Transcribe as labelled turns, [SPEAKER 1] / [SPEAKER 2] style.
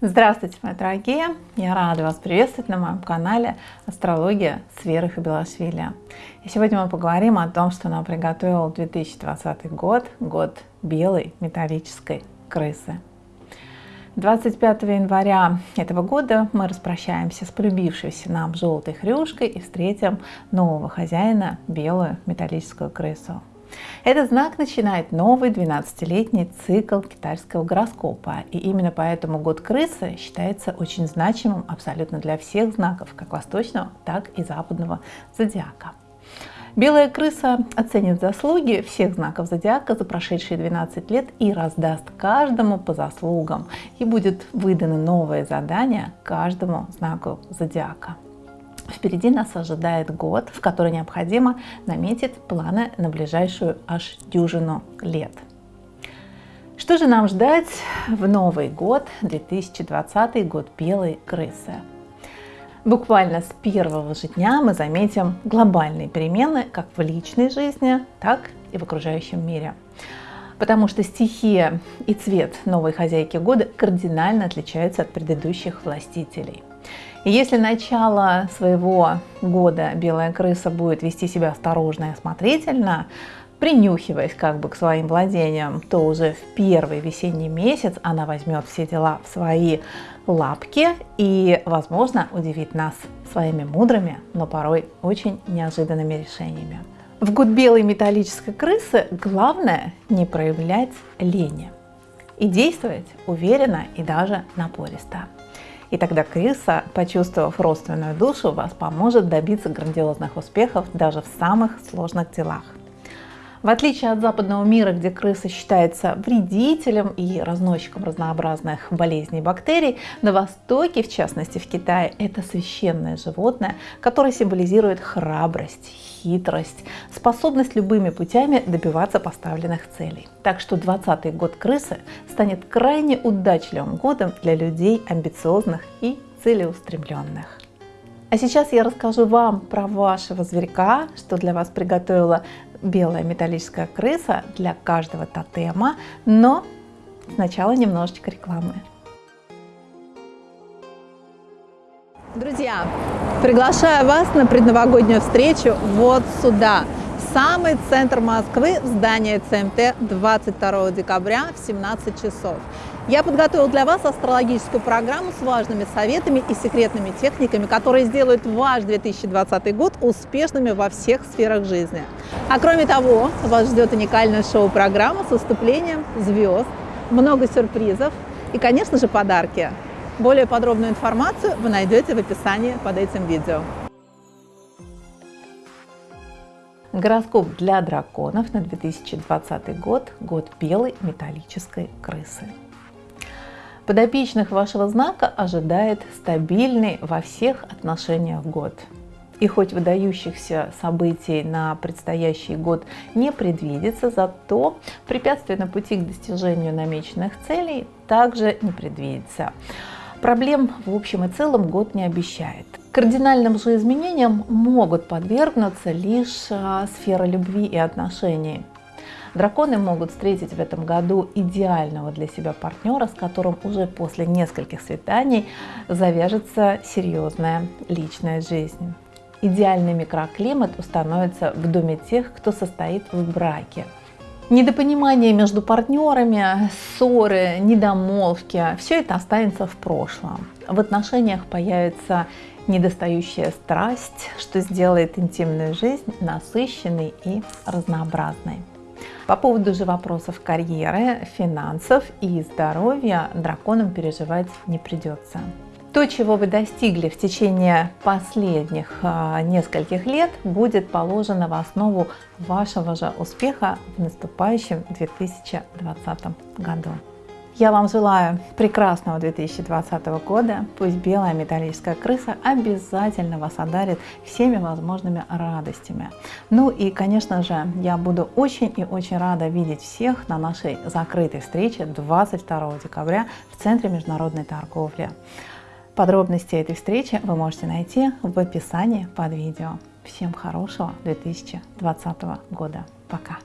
[SPEAKER 1] Здравствуйте, мои дорогие! Я рада вас приветствовать на моем канале Астрология с Верой Хабилашвили. И сегодня мы поговорим о том, что нам приготовил 2020 год, год белой металлической крысы. 25 января этого года мы распрощаемся с полюбившейся нам желтой хрюшкой и встретим нового хозяина, белую металлическую крысу. Этот знак начинает новый 12-летний цикл китайского гороскопа. И именно поэтому год крысы считается очень значимым абсолютно для всех знаков, как восточного, так и западного зодиака. Белая крыса оценит заслуги всех знаков зодиака за прошедшие 12 лет и раздаст каждому по заслугам. И будет выдано новое задание каждому знаку зодиака. Впереди нас ожидает год, в который необходимо наметить планы на ближайшую аж дюжину лет. Что же нам ждать в Новый год, 2020 год белой крысы? Буквально с первого же дня мы заметим глобальные перемены как в личной жизни, так и в окружающем мире. Потому что стихия и цвет новой хозяйки года кардинально отличаются от предыдущих властителей. И если начало своего года белая крыса будет вести себя осторожно и осмотрительно, принюхиваясь как бы к своим владениям, то уже в первый весенний месяц она возьмет все дела в свои лапки и, возможно, удивит нас своими мудрыми, но порой очень неожиданными решениями. В год белой металлической крысы главное не проявлять лени и действовать уверенно и даже напористо. И тогда крыса, почувствовав родственную душу, вас поможет добиться грандиозных успехов даже в самых сложных делах. В отличие от западного мира, где крыса считается вредителем и разносчиком разнообразных болезней и бактерий, на Востоке, в частности в Китае, это священное животное, которое символизирует храбрость, хитрость, способность любыми путями добиваться поставленных целей. Так что 20 год крысы станет крайне удачливым годом для людей амбициозных и целеустремленных. А сейчас я расскажу вам про вашего зверька, что для вас приготовила белая металлическая крыса для каждого тотема, но сначала немножечко рекламы. Друзья, приглашаю вас на предновогоднюю встречу вот сюда, в самый центр Москвы, здание ЦМТ 22 декабря в 17 часов. Я подготовил для вас астрологическую программу с важными советами и секретными техниками, которые сделают ваш 2020 год успешными во всех сферах жизни. А кроме того, вас ждет уникальная шоу-программа с выступлением звезд, много сюрпризов и, конечно же, подарки. Более подробную информацию вы найдете в описании под этим видео. Гороскоп для драконов на 2020 год – год белой металлической крысы. Подопечных вашего знака ожидает стабильный во всех отношениях год. И хоть выдающихся событий на предстоящий год не предвидится, зато препятствия на пути к достижению намеченных целей также не предвидится. Проблем в общем и целом год не обещает. Кардинальным же изменениям могут подвергнуться лишь а, сфера любви и отношений. Драконы могут встретить в этом году идеального для себя партнера, с которым уже после нескольких свиданий завяжется серьезная личная жизнь. Идеальный микроклимат установится в доме тех, кто состоит в браке. Недопонимание между партнерами, ссоры, недомолвки – все это останется в прошлом. В отношениях появится недостающая страсть, что сделает интимную жизнь насыщенной и разнообразной. По поводу же вопросов карьеры, финансов и здоровья драконам переживать не придется. То, чего вы достигли в течение последних а, нескольких лет, будет положено в основу вашего же успеха в наступающем 2020 году. Я вам желаю прекрасного 2020 года. Пусть белая металлическая крыса обязательно вас одарит всеми возможными радостями. Ну и, конечно же, я буду очень и очень рада видеть всех на нашей закрытой встрече 22 декабря в Центре международной торговли. Подробности этой встречи вы можете найти в описании под видео. Всем хорошего 2020 года. Пока!